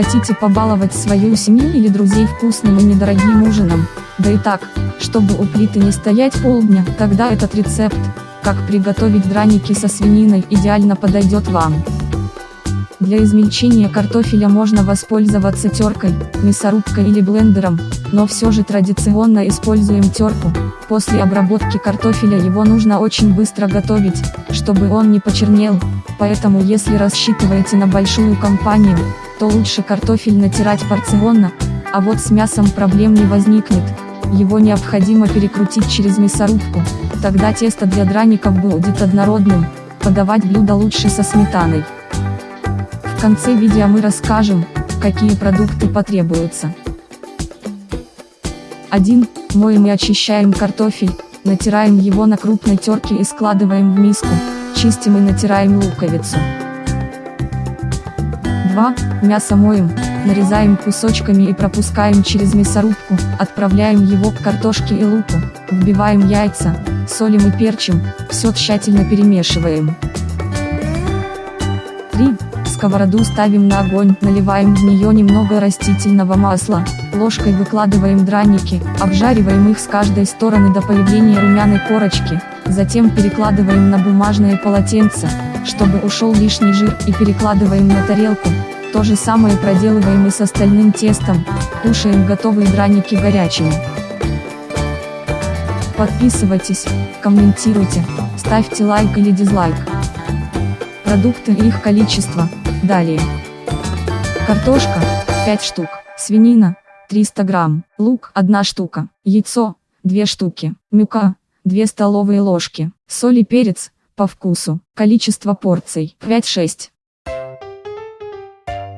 Хотите побаловать свою семью или друзей вкусным и недорогим ужином? Да и так, чтобы у плиты не стоять полдня, тогда этот рецепт, как приготовить драники со свининой, идеально подойдет вам. Для измельчения картофеля можно воспользоваться теркой, мясорубкой или блендером, но все же традиционно используем терку. После обработки картофеля его нужно очень быстро готовить, чтобы он не почернел, поэтому если рассчитываете на большую компанию, то лучше картофель натирать порционно, а вот с мясом проблем не возникнет. Его необходимо перекрутить через мясорубку, тогда тесто для драников будет однородным, подавать блюдо лучше со сметаной. В конце видео мы расскажем, какие продукты потребуются. 1. Моем и очищаем картофель, натираем его на крупной терке и складываем в миску, чистим и натираем луковицу. 2. Мясо моем, нарезаем кусочками и пропускаем через мясорубку, отправляем его к картошке и луку, вбиваем яйца, солим и перчим, все тщательно перемешиваем. 3. Сковороду ставим на огонь, наливаем в нее немного растительного масла, ложкой выкладываем драники, обжариваем их с каждой стороны до появления румяной корочки, затем перекладываем на бумажное полотенце, чтобы ушел лишний жир и перекладываем на тарелку, то же самое проделываем и с остальным тестом, кушаем готовые драники горячими. Подписывайтесь, комментируйте, ставьте лайк или дизлайк. Продукты и их количество, далее. Картошка, 5 штук, свинина, 300 грамм, лук, 1 штука, яйцо, 2 штуки, мюка, 2 столовые ложки, соль и перец, по вкусу, количество порций, 5-6.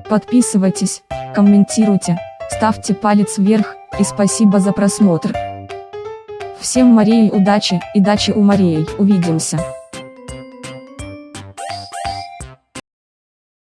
Подписывайтесь, комментируйте, ставьте палец вверх, и спасибо за просмотр. Всем Марии удачи, и дачи у Марии, увидимся.